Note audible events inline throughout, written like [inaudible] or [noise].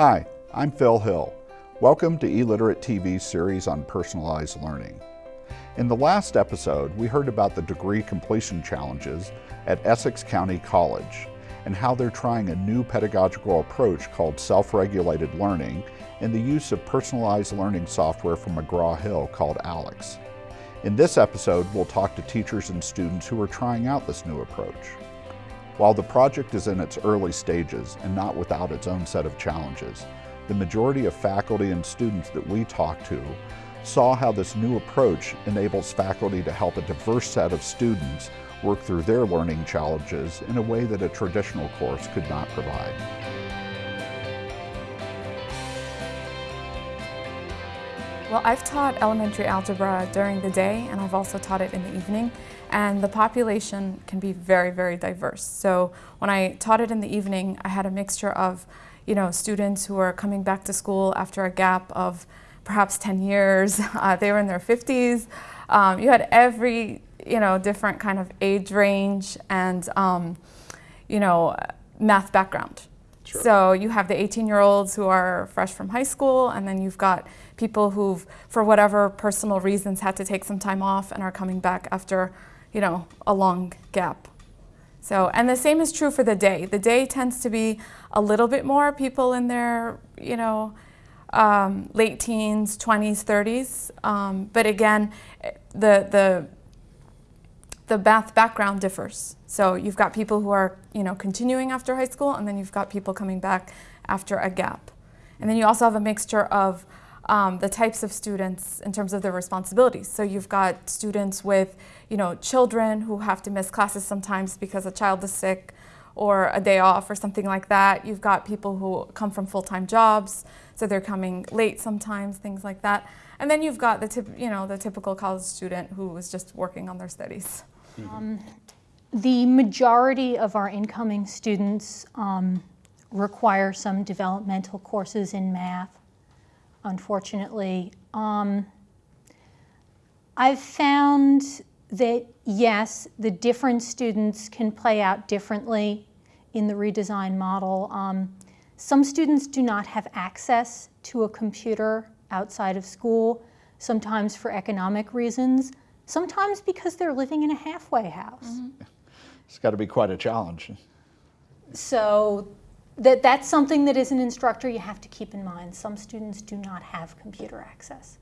Hi, I'm Phil Hill. Welcome to e-Literate TV's series on personalized learning. In the last episode, we heard about the degree completion challenges at Essex County College and how they're trying a new pedagogical approach called self-regulated learning and the use of personalized learning software from McGraw-Hill called ALEKS. In this episode, we'll talk to teachers and students who are trying out this new approach. While the project is in its early stages and not without its own set of challenges, the majority of faculty and students that we talked to saw how this new approach enables faculty to help a diverse set of students work through their learning challenges in a way that a traditional course could not provide. Well, I've taught elementary algebra during the day and I've also taught it in the evening and the population can be very, very diverse. So when I taught it in the evening, I had a mixture of you know, students who are coming back to school after a gap of perhaps 10 years. [laughs] Uh, they were in their 50s. Um, you had every, you know, different kind of age range and, um, you know, math background. Sure. So you have the 18-year-olds who are fresh from high school, and then you've got people who've, for whatever personal reasons, had to take some time off and are coming back after, you know, a long gap. So, and the same is true for the day. The day tends to be a little bit more people in their, you know, um, late teens, 20s, 30s. Um, but again, the, the, the math background differs. So you've got people who are, you know, continuing after high school, and then you've got people coming back after a gap. And then you also have a mixture of um, the types of students in terms of their responsibilities. So you've got students with, you know, children who have to miss classes sometimes because a child is sick or a day off or something like that. You've got people who come from full-time jobs, so they're coming late sometimes, things like that. And then you've got the, you know, the typical college student who is just working on their studies. Um, the majority of our incoming students um, require some developmental courses in math unfortunately. Um, I've found that, yes, the different students can play out differently in the redesign model. Um, some students do not have access to a computer outside of school, sometimes for economic reasons, sometimes because they're living in a halfway house. Mm -hmm. It's got to be quite a challenge. So that that's something that as an instructor you have to keep in mind. Some students do not have computer access.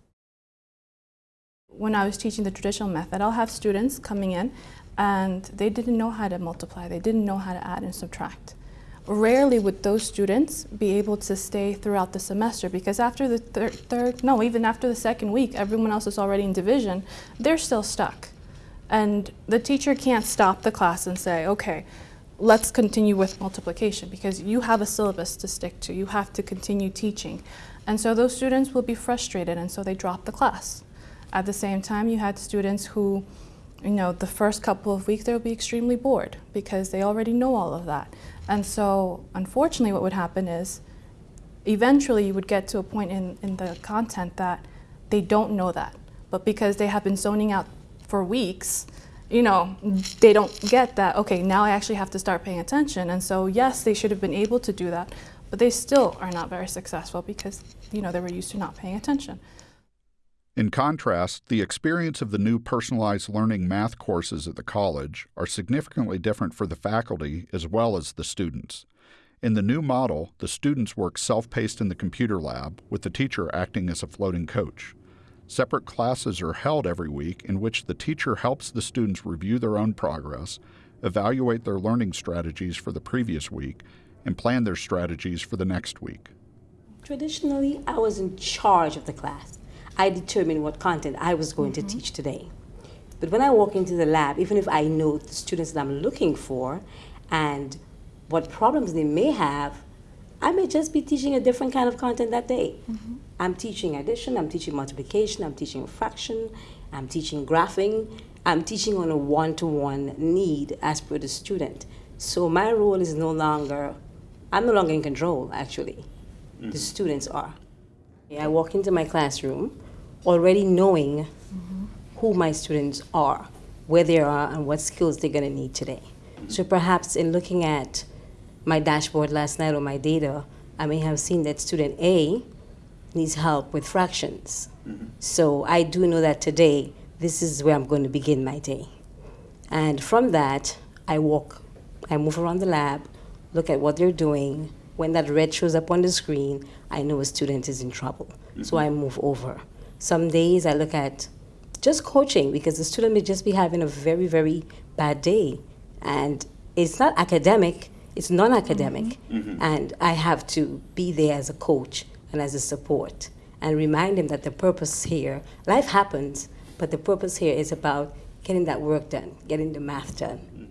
When I was teaching the traditional method, I'll have students coming in and they didn't know how to multiply, they didn't know how to add and subtract. Rarely would those students be able to stay throughout the semester because after the thir third, no, even after the second week, everyone else is already in division, they're still stuck. And the teacher can't stop the class and say, okay, let's continue with multiplication because you have a syllabus to stick to. You have to continue teaching. And so those students will be frustrated and so they drop the class. At the same time, you had students who, you know, the first couple of weeks they'll be extremely bored because they already know all of that. And so unfortunately what would happen is eventually you would get to a point in, in the content that they don't know that. But because they have been zoning out for weeks, you know, they don't get that, okay, now I actually have to start paying attention. And so, yes, they should have been able to do that, but they still are not very successful because, you know, they were used to not paying attention. In contrast, the experience of the new personalized learning math courses at the college are significantly different for the faculty as well as the students. In the new model, the students work self-paced in the computer lab, with the teacher acting as a floating coach. Separate classes are held every week in which the teacher helps the students review their own progress, evaluate their learning strategies for the previous week, and plan their strategies for the next week. Traditionally, I was in charge of the class. I determined what content I was going mm -hmm. to mm-hmm. teach today. But when I walk into the lab, even if I know the students that I'm looking for and what problems they may have, I may just be teaching a different kind of content that day. Mm -hmm. I'm teaching addition, I'm teaching multiplication, I'm teaching fraction, I'm teaching graphing, I'm teaching on a one-to-one -one need as per the student. So my role is no longer I'm no longer in control, actually. Mm-hmm. The students are. I walk into my classroom already knowing mm-hmm. who my students are, where they are, and what skills they're going to need today. Mm-hmm. So perhaps in looking at my dashboard last night or my data, I may have seen that student A needs help with fractions. Mm-hmm. So I do know that today, this is where I'm going to begin my day. And from that, I walk, I move around the lab, look at what they're doing. When that red shows up on the screen, I know a student is in trouble. Mm-hmm. So I move over. Some days I look at just coaching because the student may just be having a very, very bad day. And it's not academic, it's non academic. Mm-hmm. Mm-hmm. And I have to be there as a coach and as a support and remind him that the purpose here, life happens, but the purpose here is about getting that work done, getting the math done.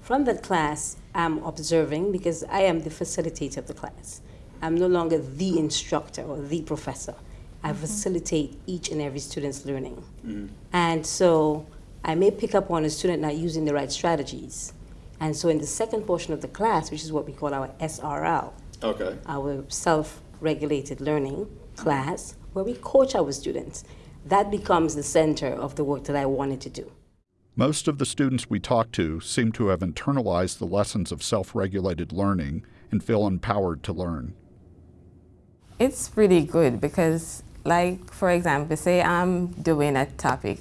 From that class, I'm observing because I am the facilitator of the class. I'm no longer the instructor or the professor. I mm-hmm. facilitate each and every student's learning. Mm-hmm. And so I may pick up on a student not using the right strategies. And so in the second portion of the class, which is what we call our SRL, okay. our self-regulated learning class, where we coach our students, that becomes the center of the work that I wanted to do. Most of the students we talk to seem to have internalized the lessons of self regulated learning and feel empowered to learn. It's really good because, like, for example, say I'm doing a topic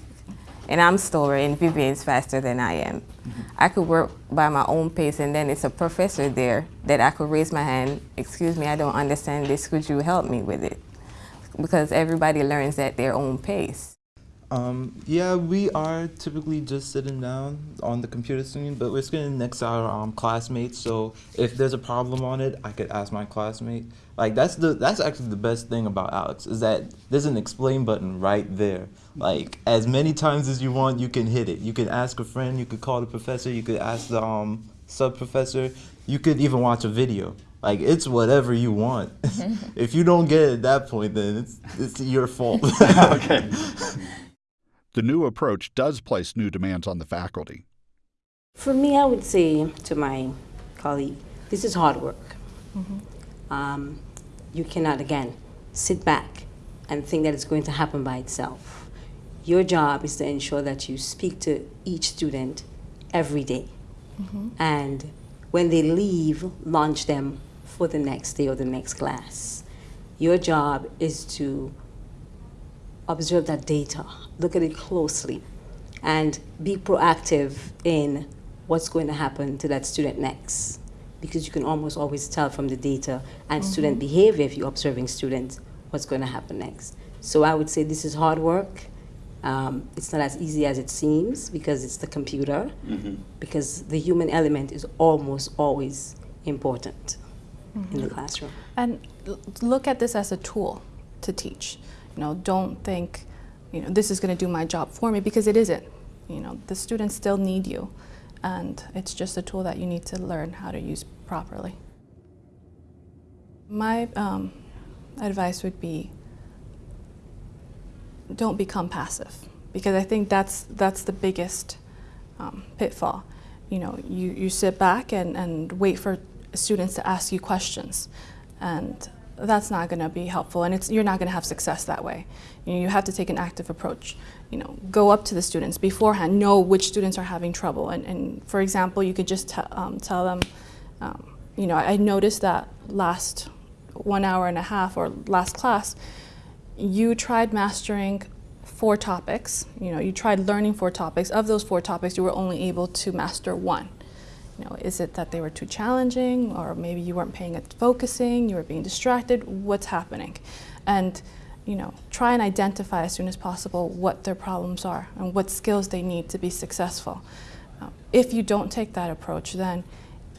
and I'm and Vivian's faster than I am. Mm-hmm. I could work by my own pace and then it's a professor there that I could raise my hand, excuse me, I don't understand this, could you help me with it? Because everybody learns at their own pace. Um, yeah, we are typically just sitting down on the computer screen, but we're sitting next to our um, classmates. So if there's a problem on it, I could ask my classmate. Like that's the that's actually the best thing about ALEKS is that there's an explain button right there. Like as many times as you want, you can hit it. You can ask a friend. You could call the professor. You could ask the um, sub professor. You could even watch a video. Like it's whatever you want. [laughs] [laughs] if you don't get it at that point, then it's it's your fault. [laughs] okay. The new approach does place new demands on the faculty. For me, I would say to my colleague, this is hard work. Mm-hmm. Um, you cannot, again, sit back and think that it's going to happen by itself. Your job is to ensure that you speak to each student every day. Mm-hmm. And when they leave, launch them for the next day or the next class. Your job is to observe that data, look at it closely, and be proactive in what's going to happen to that student next. Because you can almost always tell from the data and mm-hmm. student behavior if you're observing students what's going to happen next. So I would say this is hard work. Um, it's not as easy as it seems because it's the computer, mm-hmm. because the human element is almost always important mm-hmm. in the classroom. And look at this as a tool to teach. You know, don't think, you know, this is going to do my job for me because it isn't. You know, the students still need you, and it's just a tool that you need to learn how to use properly. My um, advice would be don't become passive because I think that's that's the biggest um, pitfall. You know, you, you sit back and, and wait for students to ask you questions, and that's not going to be helpful and it's, you're not going to have success that way. You, have to take an active approach. You know, go up to the students beforehand, know which students are having trouble. And, and for example, you could just um, tell them, um, you know, I noticed that last one hour and a half or last class, you tried mastering four topics. You know, you tried learning four topics. Of those four topics, you were only able to master one. You know, is it that they were too challenging, or maybe you weren't paying it, focusing, you were being distracted? What's happening? And you know, try and identify as soon as possible what their problems are and what skills they need to be successful. Uh, if you don't take that approach, then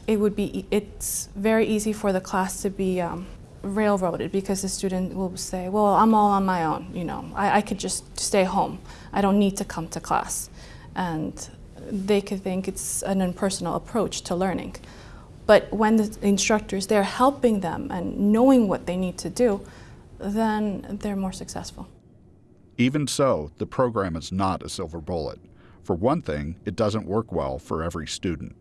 it would be it's very easy for the class to be um, railroaded because the student will say, "Well, I'm all on my own. You know, I, I could just stay home. I don't need to come to class." And they could think it's an impersonal approach to learning. But when the instructors they're helping them and knowing what they need to do, then they're more successful. Even so, the program is not a silver bullet. For one thing, it doesn't work well for every student.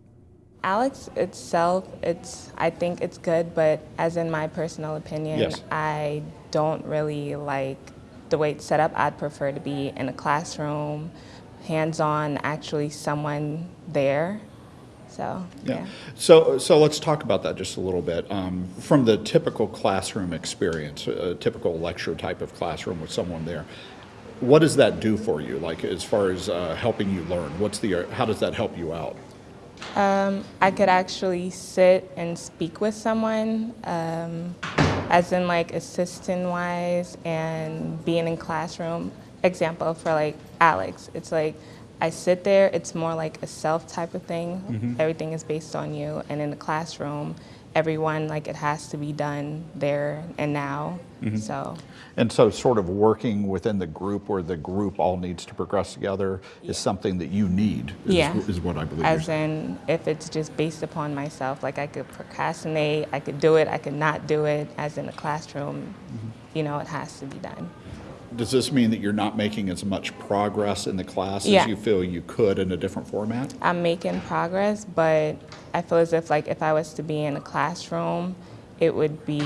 ALEKS itself, it's I think it's good, but as in my personal opinion, Yes. I don't really like the way it's set up. I'd prefer to be in a classroom, hands-on, actually someone there. So Yeah. So, so let's talk about that just a little bit. Um, from the typical classroom experience, a typical lecture type of classroom with someone there, what does that do for you? Like as far as uh, helping you learn, what's the how does that help you out? Um, I could actually sit and speak with someone, um, as in like assistant wise and being in classroom. Example for like ALEKS, it's like I sit there, it's more like a self type of thing. Mm-hmm. Everything is based on you. And in the classroom, everyone, like it has to be done there and now. Mm-hmm. So, And so, sort of working within the group where the group all needs to progress together is something that you need. Is, Yeah. is what I believe. as in if it's just based upon myself, like I could procrastinate, I could do it, I could not do it. As in the classroom, mm-hmm. you know, it has to be done. Does this mean that you're not making as much progress in the class Yeah. as you feel you could in a different format? I'm making progress, but I feel as if like if I was to be in a classroom, it would be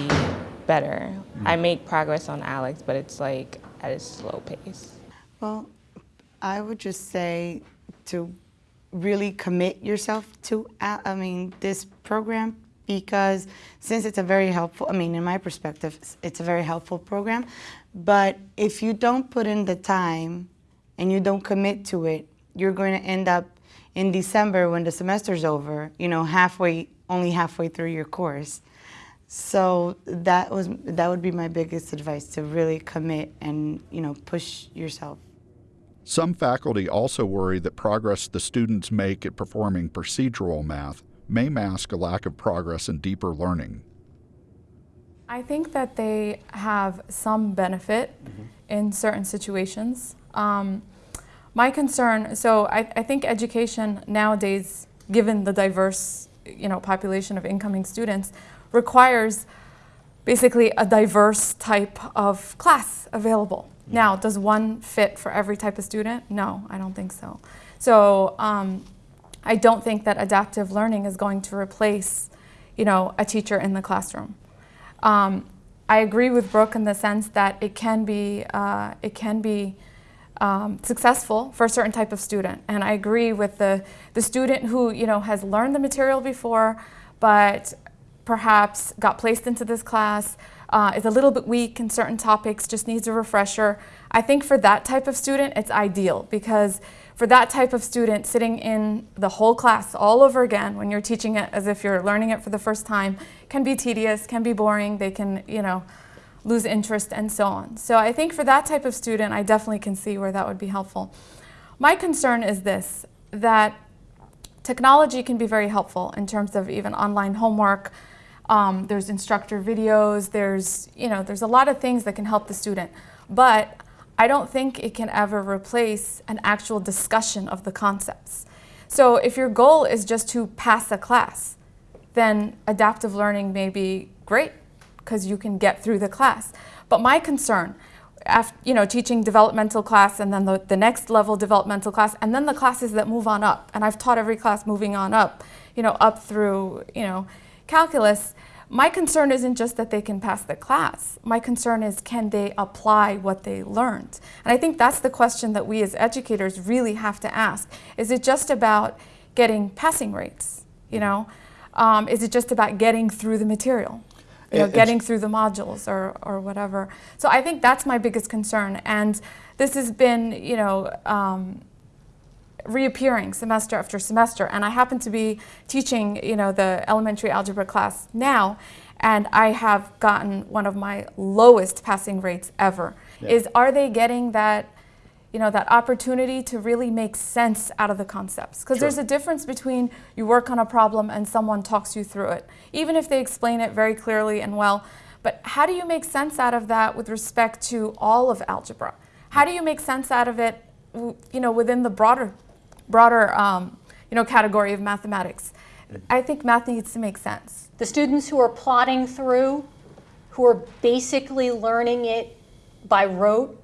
better. Mm-hmm. I make progress on ALEKS, but it's like at a slow pace. Well, I would just say to really commit yourself to, I mean, this program because since it's a very helpful, I mean, in my perspective, it's- it's a very helpful program. But if you don't put in the time and you don't commit to it, you're going to end up in December when the semester's over, you know, halfway, only halfway through your course. So that was that would be my biggest advice to really commit and you know push yourself. Some faculty also worry that progress the students make at performing procedural math may mask a lack of progress in deeper learning. I think that they have some benefit in certain situations. Um, my concern, so I, I think education nowadays, given the diverse, you know, population of incoming students, requires basically a diverse type of class available. Now, does one fit for every type of student? No, I don't think so. So um, I don't think that adaptive learning is going to replace, you know, a teacher in the classroom. Um, I agree with Brooke in the sense that it can be uh, it can be um, successful for a certain type of student, and I agree with the the student who you know has learned the material before, but perhaps got placed into this class, uh, is a little bit weak in certain topics, just needs a refresher. I think for that type of student, it's ideal because for that type of student, sitting in the whole class all over again when you're teaching it as if you're learning it for the first time can be tedious, can be boring, they can, you know, lose interest and so on. So I think for that type of student, I definitely can see where that would be helpful. My concern is this, that technology can be very helpful in terms of even online homework. Um, there's instructor videos, there's, you know, there's a lot of things that can help the student. But I don't think it can ever replace an actual discussion of the concepts. So if your goal is just to pass a class, then adaptive learning may be great because you can get through the class. But my concern, after, you know, teaching developmental class and then the, the next level developmental class and then the classes that move on up, and I've taught every class moving on up, you know, up through, you know, calculus, my concern isn't just that they can pass the class. My concern is can they apply what they learned? And I think that's the question that we as educators really have to ask. Is it just about getting passing rates? You know, um, is it just about getting through the material? You know, getting through the modules or, or whatever. So I think that's my biggest concern. And this has been, you know, um, reappearing semester after semester. And I happen to be teaching you know the elementary algebra class now and I have gotten one of my lowest passing rates ever. Yeah. is are they getting that you know that opportunity to really make sense out of the concepts? Because Sure. there's a difference between you work on a problem and someone talks you through it even if they explain it very clearly and well. But how do you make sense out of that with respect to all of algebra? How do you make sense out of it you know within the broader broader um, you know category of mathematics i think math needs to make sense The students who are plodding through, who are basically learning it by rote,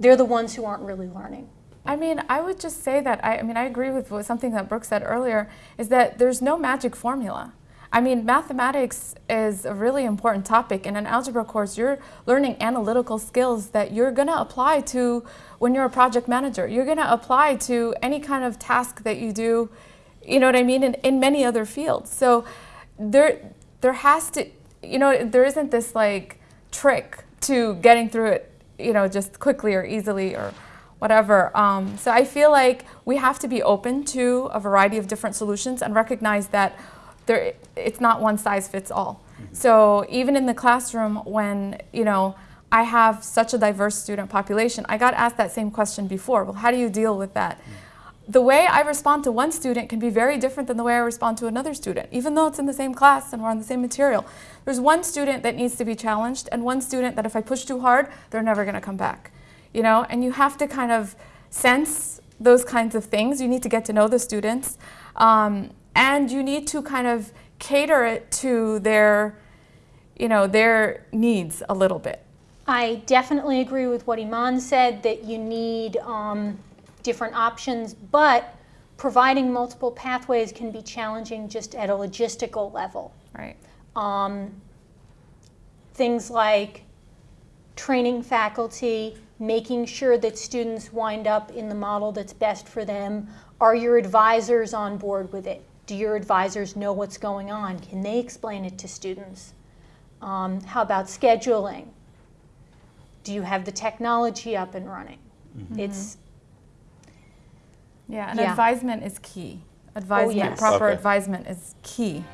they're the ones who aren't really learning. I mean, I would just say that I, I mean, I agree with something that Brooke said earlier is that there's no magic formula. I mean, mathematics is a really important topic. In an algebra course, you're learning analytical skills that you're going to apply to when you're a project manager. You're going to apply to any kind of task that you do, you know what I mean, in, in many other fields. So there, there has to, you know, there isn't this like trick to getting through it, you know, just quickly or easily or whatever. Um, so I feel like we have to be open to a variety of different solutions and recognize that there, it's not one size fits all. Mm-hmm. So even in the classroom, when you know I have such a diverse student population, I got asked that same question before. Well, how do you deal with that? Mm-hmm. The way I respond to one student can be very different than the way I respond to another student, even though it's in the same class and we're on the same material. There's one student that needs to be challenged, and one student that if I push too hard, they're never going to come back. You know, and you have to kind of sense those kinds of things. You need to get to know the students. Um, and you need to kind of cater it to their, you know, their needs a little bit. I definitely agree with what Iman said that you need um, different options, but providing multiple pathways can be challenging just at a logistical level. Right. Um, things like training faculty, making sure that students wind up in the model that's best for them. Are your advisors on board with it? Do your advisors know what's going on? Can they explain it to students? Um, how about scheduling? Do you have the technology up and running? Mm-hmm. It's yeah, and yeah. advisement is key. Advisement, oh, yes. proper okay. advisement is key.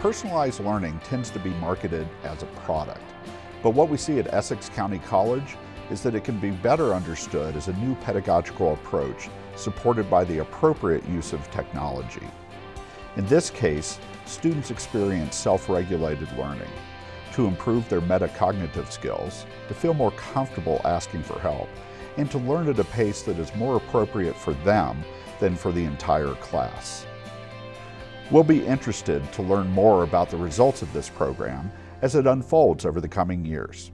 Personalized learning tends to be marketed as a product, but what we see at Essex County College is that it can be better understood as a new pedagogical approach supported by the appropriate use of technology. In this case, students experience self-regulated learning to improve their metacognitive skills, to feel more comfortable asking for help, and to learn at a pace that is more appropriate for them than for the entire class. We'll be interested to learn more about the results of this program as it unfolds over the coming years.